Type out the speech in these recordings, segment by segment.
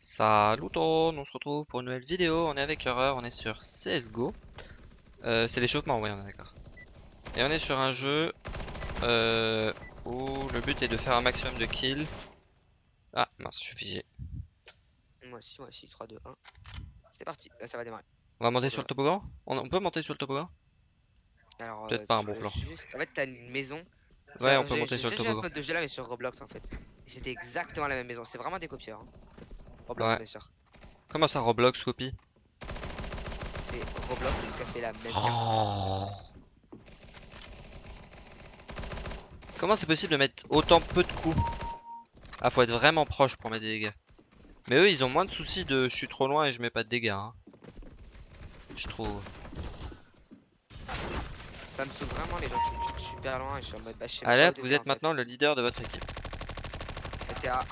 Salut tout le monde, on se retrouve pour une nouvelle vidéo, on est avec Horreur, on est sur CSGO euh, C'est l'échauffement, oui on est d'accord. Et on est sur un jeu euh, où le but est de faire un maximum de kills. Ah mince, je suis figé. Moi aussi, moi aussi, 3, 2, 1 C'est parti, là ça va démarrer. On va monter sur le toboggan? On, on peut monter sur le toboggan? Alors, Peut-être euh, pas un bon plan. juste- En fait t'as une maison. Ouais, on peut j'ai- monter j'ai sur le ce toboggan. mode de jeu là mais sur Roblox en fait. C'était exactement la même maison, c'est vraiment des copieurs hein. Roblox Ouais. bien sûr Comment ça Roblox copie C'est Roblox qui a fait la même Oh. Comment c'est possible de mettre autant peu de coups Ah faut être vraiment proche pour mettre des dégâts Mais eux ils ont moins de soucis de je suis trop loin et je mets pas de dégâts hein. Je trouve Ça me saoule vraiment les gens qui me tuent super loin et je suis en mode bah où vous êtes fait. maintenant le leader de votre équipe T'étais à 1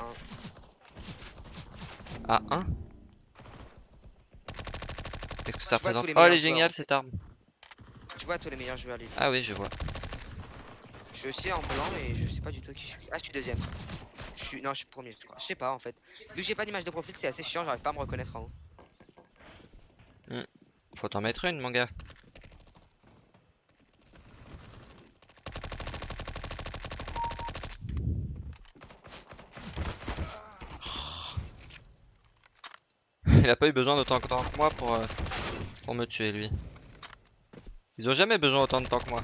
À 1 Qu'est-ce que ça représente Oh elle est géniale cette arme. Tu vois tous les meilleurs joueurs les Ah oui je vois. Je aussi en blanc mais je sais pas du tout qui je suis. Ah je suis deuxième. Je suis... Non je suis premier je crois. Je sais pas en fait. Vu que j'ai pas d'image de profil c'est assez chiant j'arrive pas à me reconnaître en haut. Faut t'en mettre une mon gars Il a pas eu besoin d'autant de temps que moi pour, euh, pour me tuer lui. Ils ont jamais besoin autant de temps que moi.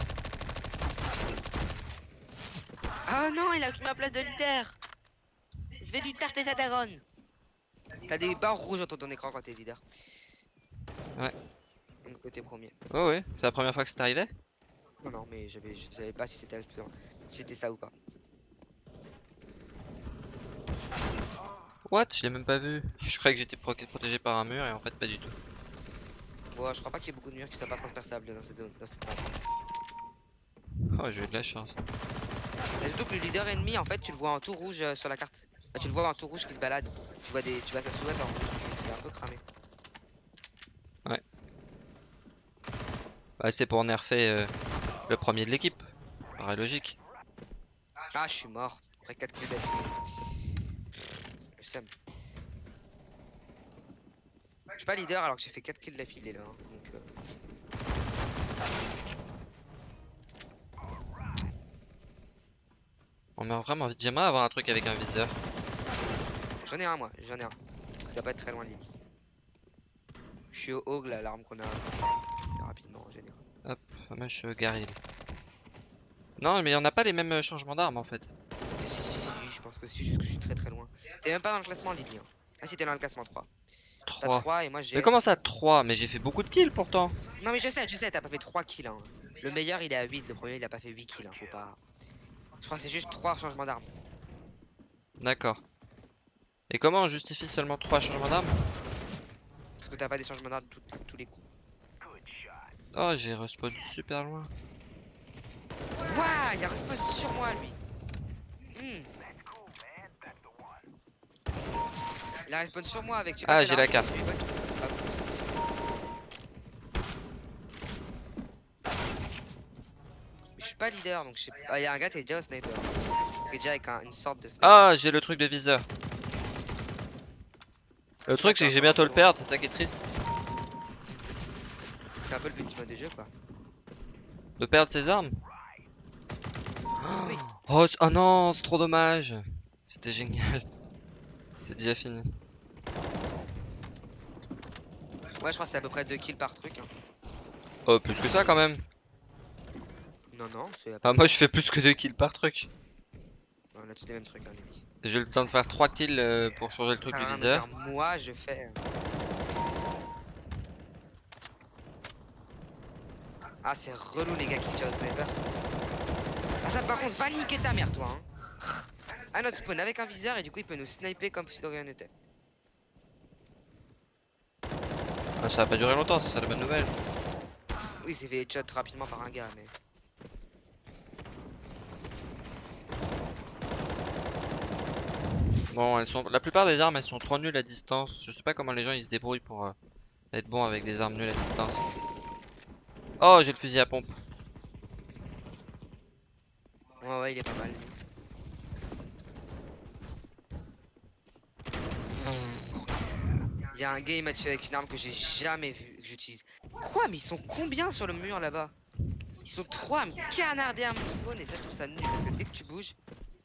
Ah non, il a occupé ma place de leader. Je vais tarter sa daronne. T'as des barres rouges dans ton écran quand t'es leader. Ouais. Donc côté premier. Oh ouais, c'est la première fois que c'est arrivé? Non, non, mais je savais pas si c'était si c'était ça ou pas. What Je l'ai même pas vu. Je croyais que j'étais pro- protégé par un mur et en fait pas du tout. Bon, je crois pas qu'il y ait beaucoup de murs qui soient pas transperçables dans cette, dans cette map. Oh j'ai eu de la chance. Et surtout que le leader ennemi, en fait, tu le vois en tout rouge euh, sur la carte. Bah, tu le vois en tout rouge qui se balade. Tu vois des, tu vois sa silhouette en rouge. C'est un peu cramé. Ouais c'est pour nerfer euh, le premier de l'équipe. Paraît logique. Ah, je suis mort. Après 4 kills d'affilée. Seum. Je suis pas leader alors que j'ai fait 4 kills d'affilée là. hein, Donc, euh, On meurt vraiment vite. J'aimerais avoir un truc avec un viseur. J'en ai un moi, j'en ai un. Ça doit pas être très loin Lily. Je suis au Hog là, l'arme qu'on a. Rapidement en général. Ah, Moi je suis Garil. Non mais on n'a pas les mêmes changements d'armes en fait. Si, si, si, si, je pense que si, juste que je suis très très loin. T'es même pas dans le classement Lily. Hein. Ah si, t'es dans le classement 3. T'as 3. 3 et moi j'ai. Mais comment ça 3 Mais j'ai fait beaucoup de kills pourtant. Non mais je sais, je sais, t'as pas fait 3 kills. Hein. Le meilleur il est à 8, le premier il a pas fait 8 kills. Hein. Faut pas. Je crois que c'est juste 3 changements d'armes. D'accord. Et comment on justifie seulement 3 changements d'armes? Parce que t'as pas des changements d'armes tous les coups. Oh j'ai respawn super loin. Waouh, il a respawn sur moi lui. Hmm. Il a respawn sur moi avec. tu Ah, j'ai la carte. Je suis pas leader donc je sais pas. Ah, il y a un gars qui est déjà au sniper. Qui est déjà avec un- une sorte de sniper. Ah j'ai le truc de viseur. Le truc c'est que j'ai bientôt le perdre, c'est ça qui est triste. C'est un peu le but du mode de jeu quoi. De perdre ses armes. Oui. Oh, oh non, c'est trop dommage. C'était génial. C'est déjà fini. Ouais, je crois que c'est à peu près 2 kills par truc. hein. Oh plus que ça quand même. Non, non, c'est à peu Ah moi je fais plus que 2 kills par truc. On a tous les mêmes trucs. Hein. J'ai le temps de faire 3 kills euh, pour changer le truc Ah, du viseur. moi, je fais. euh. Ah, c'est relou les gars qui au sniper. Ah, ça par contre, va niquer ta mère, toi. Hein. Ah, notre spawn avec un viseur et du coup, il peut nous sniper comme si de rien n'était. Ah, ça va pas durer longtemps, c'est ça la bonne nouvelle. Oui, c'est fait headshot rapidement par un gars, mais. Bon, elles sont... la plupart des armes elles sont trop nulles à distance. Je sais pas comment les gens ils se débrouillent pour euh, être bons avec des armes nulles à distance. Oh, j'ai le fusil à pompe. Ouais, ouais, il est pas mal. lui. Il y a un gars, il m'a tué avec une arme que j'ai jamais vue, que j'utilise. Quoi Mais ils sont combien sur le mur là-bas? Ils sont trois à me canarder à mon spawn et ça, je trouve ça nul parce que dès que tu bouges,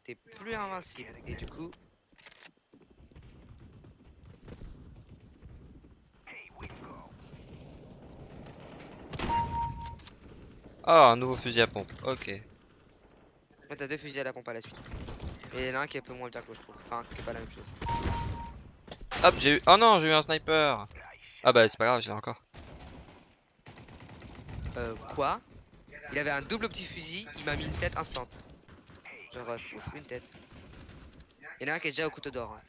t'es plus invincible. Et du coup. Ah, un nouveau fusil à pompe. Ok. T'as deux fusils à la pompe à la suite. Et il y en a un qui est un peu moins bien que je trouve. Enfin, qui est pas la même chose. Hop, j'ai eu. Oh non, j'ai eu un sniper. Ah bah, c'est pas grave, je l'ai encore. Euh, quoi? Il avait un double petit fusil, il m'a mis une tête instant. Genre, euh, pouf, une tête. Il y en a un qui est déjà au couteau d'or. hein.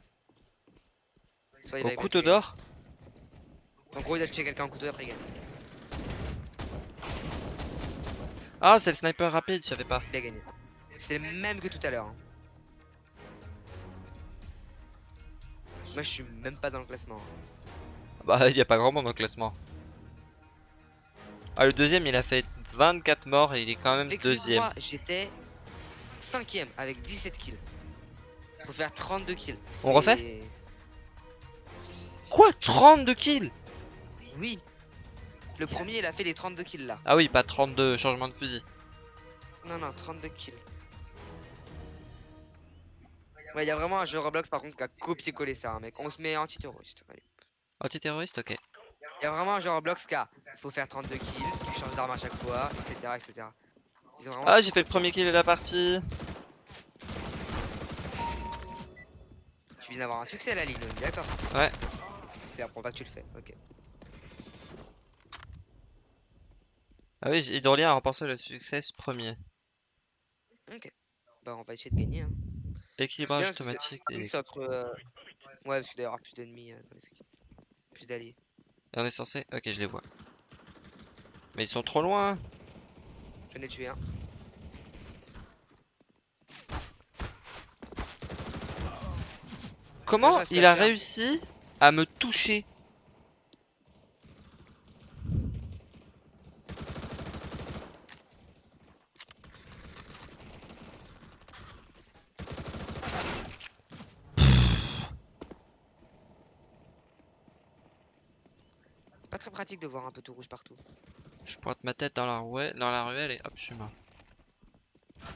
Au couteau d'or? En gros, il a tué quelqu'un au couteau d'or après il gagne. Ah, c'est le sniper rapide, je savais pas. Il a gagné. C'est le même que tout à l'heure. hein. Moi, je suis même pas dans le classement. Bah, y a pas grand monde dans le classement. Ah, le deuxième, il a fait 24 morts et il est quand même Avec deuxième. moi, j'étais cinquième avec 17 kills. Faut faire 32 kills. On refait Quoi 32 kills? Oui. Le premier, il a fait les 32 kills là. Ah oui, pas 32 changements de fusil. Non, non, 32 kills. Ouais, il y a vraiment un jeu Roblox par contre qui a copié-collé ça, hein, mec. On se met anti-terroriste. Antiterroriste, ok. Il y a vraiment un jeu Roblox qui a. Faut faire 32 kills, tu changes d'arme à chaque fois, etc. etc. Ah, j'ai fait le premier kill de la partie. Tu viens d'avoir un succès on est d'accord Ouais. C'est la fois que tu le fais, ok. Ah oui, Hydrolien a remporté le succès premier. Ok. Bah, on va essayer de gagner. Hein. Équilibrage automatique entre, euh, Ouais, parce qu'il doit y avoir plus d'ennemis euh. Plus d'alliés. Et on est censé... Ok, je les vois. Mais ils sont trop loin. J'en ai tué un. Comment il a réussi à me toucher Pas très pratique de voir un peu tout rouge partout. Je pointe ma tête dans la, ruelle, dans la ruelle et hop, je suis mort.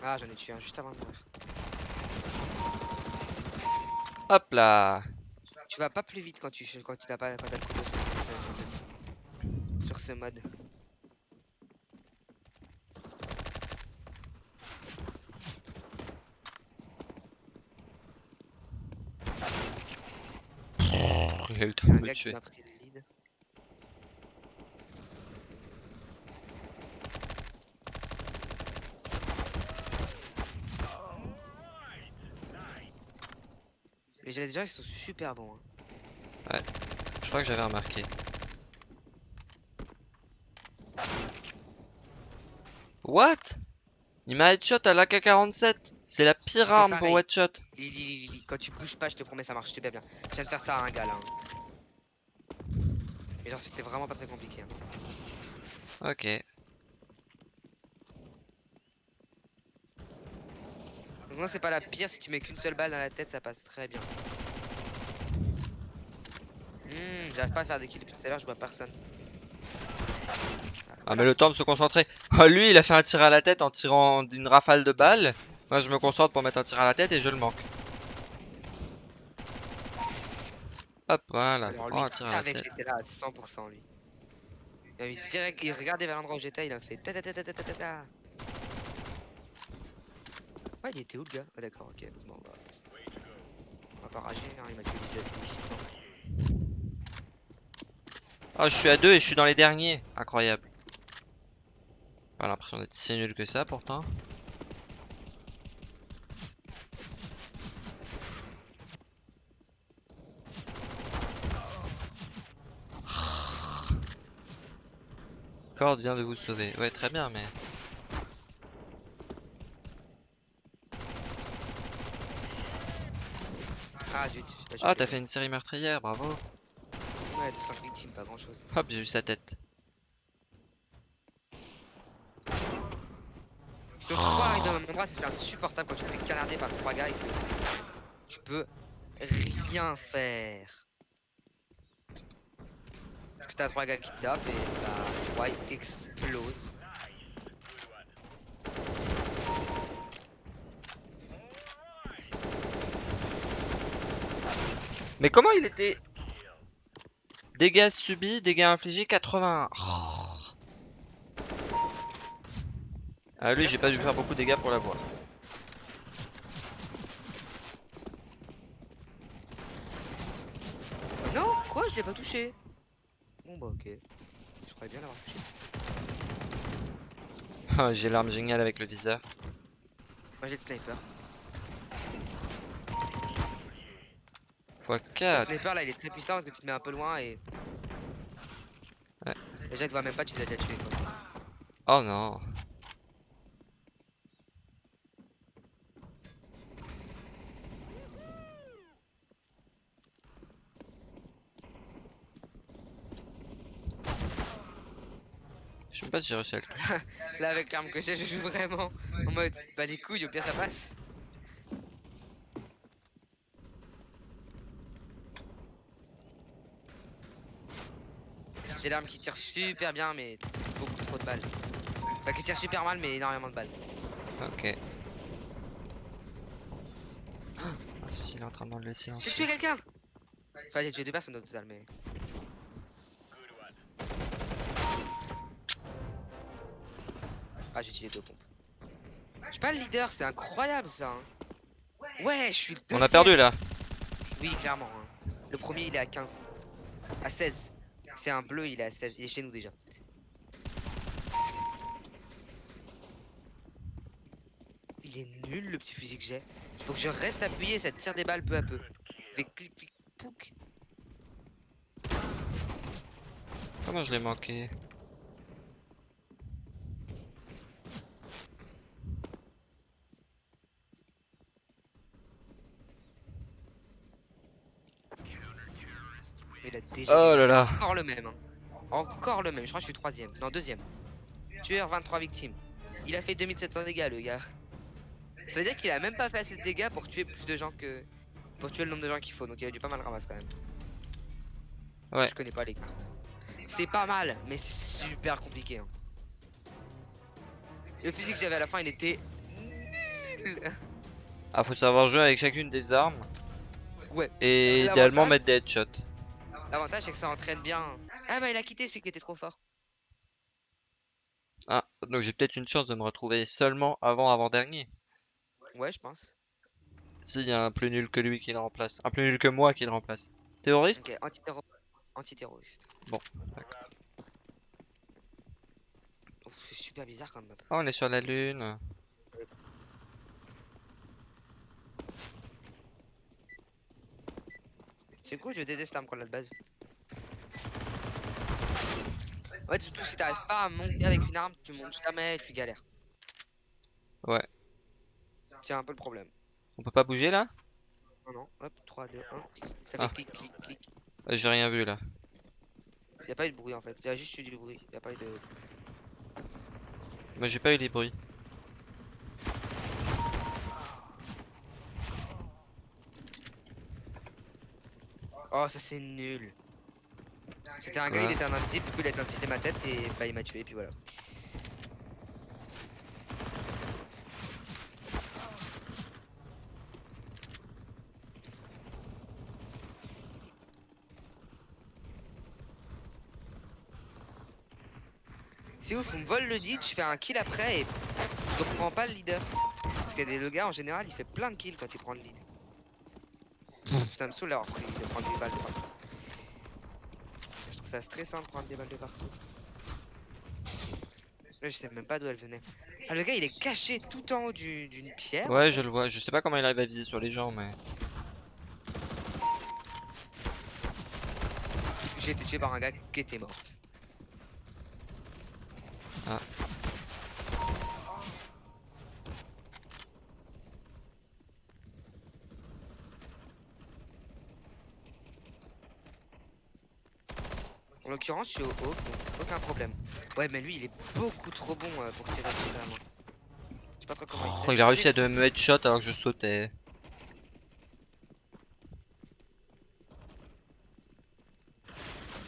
Ah, j'en ai tué un juste avant de mourir. Hop là Tu vas pas plus vite quand tu quand tu n'as pas quand t'as le couteau sur, sur ce mode. Il a eu le temps de me tuer. M'a pris le lead. Les gens ils sont super bons. hein. Je crois que j'avais remarqué. What? Il m'a headshot à l'AK-47 C'est la pire arme pour headshot Lili, Lili, Lili, quand tu bouges pas, je te promets, ça marche super bien. Je viens de faire ça à un gars là. hein. Mais genre, c'était vraiment pas très compliqué. hein. Ok. Non, c'est pas la pire, si tu mets qu'une seule balle dans la tête, ça passe très bien. Hmm, j'arrive pas à faire des kills depuis tout à l'heure, je vois personne. Ah mais le temps de se concentrer. Ah, lui il a fait un tir à la tête en tirant une rafale de balles. Moi je me concentre pour mettre un tir à la tête et je le manque. Hop voilà, Alors, lui, prends un tir à la tête. j'étais là à 100% lui. Il a mis direct, il regardait vers l'endroit où j'étais, il a fait ta ta ta ta ta ta ta Ouais, il était où le gars? Ah d'accord, ok. Bah. On va pas rager, hein, il m'a tué. Ah je suis à deux et je suis dans les derniers. Incroyable. Pas l'impression d'être si nul que ça pourtant. Cord vient de vous sauver. Ouais très bien mais... Ah zut. Ah t'as fait- une série meurtrière, bravo. Ouais, de 5 victimes, pas grand chose. Hop j'ai eu sa tête. Ils sont trois arrivés au même endroit, c'est insupportable quand tu te fais canarder par trois gars et que tu peux rien faire. que t'as trois gars qui te tapent et bah, trois ils t'explosent. Mais comment il était Dégâts subis, dégâts infligés 81. Oh. Ah lui j'ai pas dû faire beaucoup de dégâts pour l'avoir. Non, quoi Je l'ai pas touché. Bon bah ok. Je croyais bien l'avoir touché. Ah, j'ai l'arme géniale avec le viseur. Moi j'ai le sniper. X Le 4. sniper là il est très puissant parce que tu te mets un peu loin et. Ouais. Déjà tu vois même pas, tu les as déjà tués quoi. Oh non. Je sais pas si j'ai réussi à le toucher. Là avec l'arme que j'ai, je joue vraiment en mode bah les couilles, au pire ça passe. J'ai l'arme qui tire super bien mais beaucoup trop de balles. Enfin qui tire super mal mais énormément de balles. Ok. Ah, si, il est en train de le J'ai silencieux. tué quelqu'un? Enfin j'ai tué deux personnes au total mais... Ah j'ai utilisé deux pompes. Je suis pas le leader, c'est incroyable ça hein. Ouais je suis le On a deuxième. perdu là. Oui, clairement. hein. Le premier, il est à 15. À 16. C'est un bleu, il est à 16. Il est chez nous déjà. Il est nul le petit fusil que j'ai. Faut que je reste appuyé, ça tire des balles peu à peu. Comment je l'ai manqué déjà. Oh là là. Encore le même. hein. Encore le même. Je crois que je suis troisième. Non, deuxième. Tueur, 23 victimes. Il a fait 2700 dégâts, le gars. Ça veut dire qu'il a même pas fait assez de dégâts pour tuer plus de gens que. Pour tuer le nombre de gens qu'il faut. Donc il a dû pas mal ramasser quand même. Ouais. Je connais pas les cartes. C'est pas mal, mais c'est super compliqué. hein. Le physique que j'avais à la fin, il était nul. Ah, faut savoir jouer avec chacune des armes. Ouais. Et idéalement mettre des headshots. L'avantage, c'est que ça entraîne bien. Ah bah, il a quitté celui qui était trop fort. Ah, donc j'ai peut-être une chance de me retrouver seulement avant avant-dernier. Ouais, je pense. S'il y a un plus nul que lui qui le remplace. Un plus nul que moi qui le remplace. Terroriste? Ok, antiterro- antiterroriste. Bon, d'accord. C'est super bizarre comme map. Ah, on est sur la lune. C'est cool, je déteste l'arme qu'on a de base. Ouais, surtout si t'arrives pas à monter avec une arme, tu montes jamais et tu galères. Ouais. C'est un peu le problème. On peut pas bouger là? Non, non, hop, 3, 2, 1, ça fait Ah. clic, clic, clic. J'ai rien vu là. Y'a pas eu de bruit en fait, y'a juste eu du bruit, y'a pas eu de. Moi j'ai pas eu les bruits. Oh, ça c'est nul. C'était un gars, il était un invisible, du coup il a été infisté ma tête et bah il m'a tué, et puis voilà. C'est ouf, on me vole le lead, je fais un kill après et je reprends pas le leader. Parce que le gars en général il fait plein de kills quand il prend le lead. Ça me saoule d'avoir pris de prendre des balles de partout. Je trouve ça stressant de prendre des balles de partout. Là, je sais même pas d'où elle venait. Ah, le gars il est caché tout en haut du- d'une pierre. Ouais, je le vois. Je sais pas comment il arrive à viser sur les gens, mais. J'ai été tué par un gars qui était mort. Ah. L'occurrence, je suis au haut, donc aucun problème. Ouais, mais lui il est beaucoup trop bon euh, pour tirer dessus vraiment. Je sais pas trop comment Oh, il a réussi à de me headshot alors que je sautais.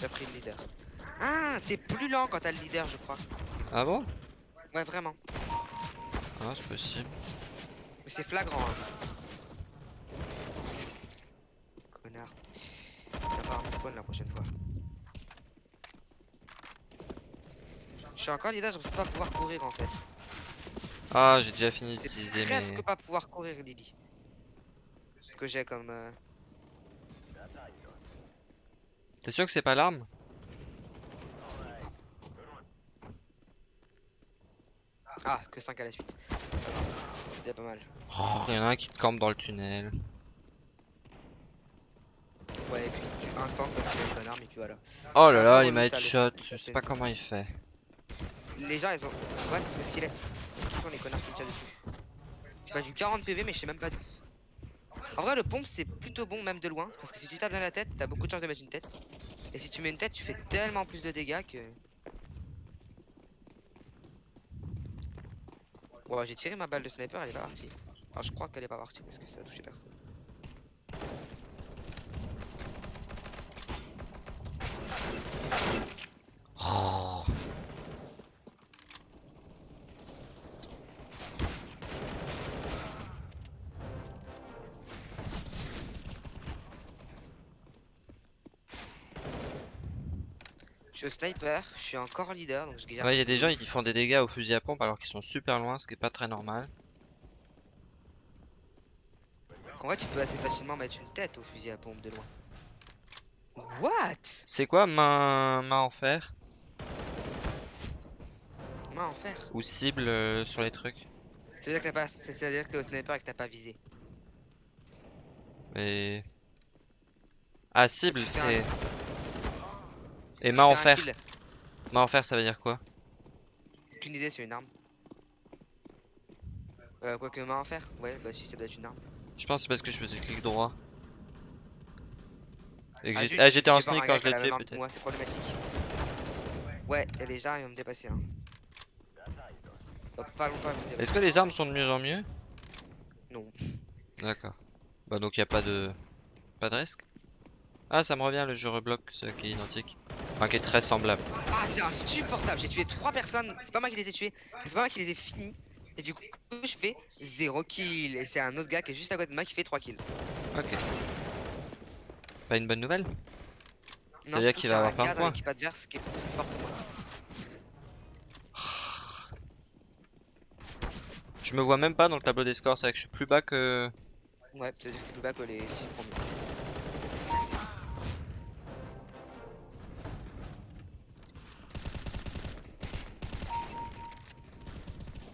J'ai pris le leader. Ah, t'es plus lent quand t'as le leader, je crois. Ah bon? Ouais, vraiment. Ah, c'est possible. Mais c'est flagrant. Hein. Connard. Viens pas me spawn la prochaine fois. Je suis encore leader, je ne pas pouvoir courir en fait. Ah, j'ai déjà fini d'utiliser presque mes... pas pouvoir courir, Lily. Ce que j'ai comme. euh, T'es sûr que c'est pas l'arme? Ah, que 5 à la suite. C'est pas mal. Oh, y en a un qui te campe dans le tunnel. Ouais, et puis tu instant parce qu'il a une bonne arme et puis voilà. Oh là là, il m'a headshot. Je sais pas comment il fait. Les gens, ils ont. What Parce qu'il est. Parce qu'ils sont les connards qui me tirent dessus. J'ai pas du 40 PV, mais je sais même pas d'où. En vrai, le pompe, c'est plutôt bon, même de loin. Parce que si tu tapes dans la tête, t'as beaucoup de chances de mettre une tête. Et si tu mets une tête, tu fais tellement plus de dégâts que. Ouais, j'ai tiré ma balle de sniper, elle est pas partie. Alors, je crois qu'elle est pas partie parce que ça a touché personne. Suis au sniper, je suis encore leader, donc je garde. Ouais, il y a des gens qui font des dégâts au fusil à pompe alors qu'ils sont super loin, ce qui est pas très normal. En vrai, tu peux assez facilement mettre une tête au fusil à pompe de loin. What? C'est quoi main, main en fer? Main en fer. ou cible euh, sur les trucs Ça veut dire que t'as pas. Ça veut dire que t'es au sniper et que t'as pas visé. Et ah cible c'est et main en fer. Main en fer ça veut dire quoi? Aucune idée, c'est une arme. Euh, quoique main en fer Ouais, bah si, ça doit être une arme. Je pense que c'est parce que je faisais clic droit. Et que Ah, ah, j'étais en sneak quand je l'ai la tué que peut-être. Moi, c'est problématique. Ouais, et les gens, ils vont me dépasser. Hein. Pas longtemps. Est-ce que les armes sont de mieux en mieux? Non. D'accord. Bah donc y a pas de pas de risque? Ah ça me revient le jeu Roblox qui est identique. Enfin qui est très semblable. Ah, c'est insupportable. J'ai tué trois personnes. C'est pas moi qui les ai tués. C'est pas moi qui les ai finis. Et du coup, je fais 0 kill. Et c'est un autre gars qui est juste à côté de moi qui fait 3 kills. Ok. Pas une bonne nouvelle Ça Non, veut dire surtout qu'il va avoir plein de points. l'équipe adverse qui est plus fort que moi. Je me vois même pas dans le tableau des scores, c'est vrai que je suis plus bas que... Ouais, dire que t'es plus bas que les 6 premiers.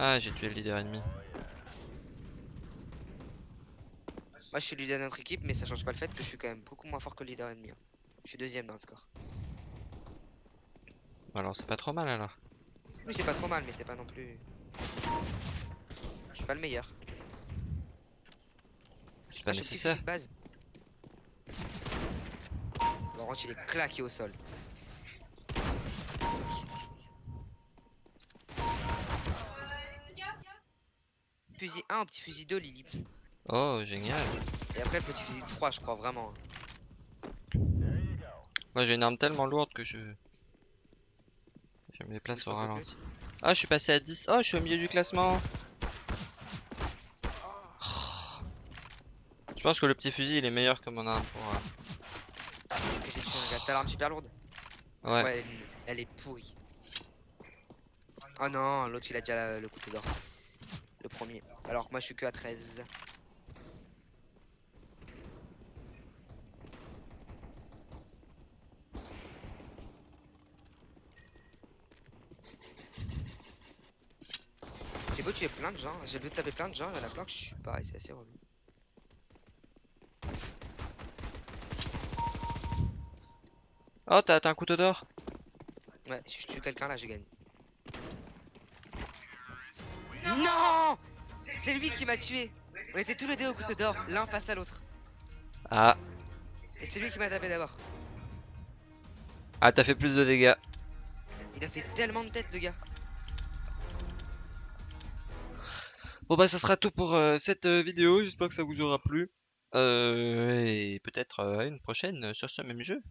Ah j'ai tué le leader ennemi. Moi, je suis leader de notre équipe, mais ça change pas le fait que je suis quand même beaucoup moins fort que le leader ennemi. hein. Je suis deuxième dans le score. Alors c'est pas trop mal alors. Oui, c'est pas trop mal, mais c'est pas non plus. Je suis pas le meilleur. Pas je suis nécessaire. petit base. Laurent, il est claqué au sol. Fusil 1 au petit fusil 2, Lily. Oh génial. Et après, le petit fusil 3, je crois vraiment. Moi j'ai une arme tellement lourde que je... Je me déplace au ralenti. Ah je suis passé à 10. Oh je suis au milieu du classement. Oh. Je pense que le petit fusil il est meilleur que mon arme pour... euh. T'as l'arme super lourde Ouais. elle, elle est pourrie. Oh non, l'autre il a déjà la- le couteau d'or. Le premier. Alors que moi je suis que à 13. J'ai beau tuer plein de gens, j'ai beau taper plein de gens, il y en a plein que je suis pareil, c'est assez relou. Oh t'as t'as un couteau d'or Ouais, si je tue quelqu'un là, je gagne. Non C'est lui qui m'a tué On était tous les deux au couteau d'or, l'un face à l'autre. Ah. Et c'est lui qui m'a tapé d'abord. Ah t'as fait plus de dégâts. Il a fait tellement de tête le gars. Bon bah ça sera tout pour euh, cette euh, vidéo, j'espère que ça vous aura plu. Euh, et peut-être euh, à une prochaine sur ce même jeu.